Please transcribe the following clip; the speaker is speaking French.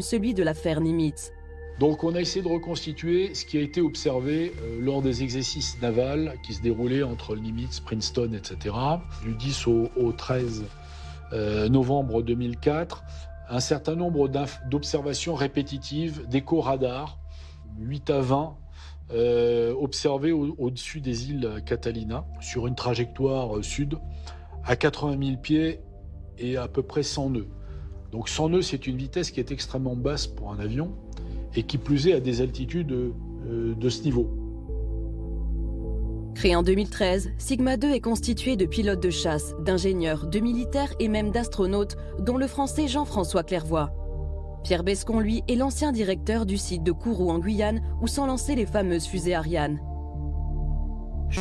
celui de l'affaire Nimitz. Donc on a essayé de reconstituer ce qui a été observé euh, lors des exercices navals qui se déroulaient entre Nimitz, Princeton, etc. Du 10 au, 13 euh, novembre 2004, un certain nombre d'observations répétitives d'écho radar, 8 à 20, euh, observées au-dessus des îles Catalina, sur une trajectoire sud, à 80 000 pieds et à peu près 100 nœuds. Donc 100 nœuds, c'est une vitesse qui est extrêmement basse pour un avion et qui plus est à des altitudes euh, de ce niveau. Créé en 2013, Sigma 2 est constitué de pilotes de chasse, d'ingénieurs, de militaires et même d'astronautes, dont le français Jean-François Clairvoy. Pierre Bescon, lui, est l'ancien directeur du site de Kourou en Guyane où sont lancées les fameuses fusées Ariane.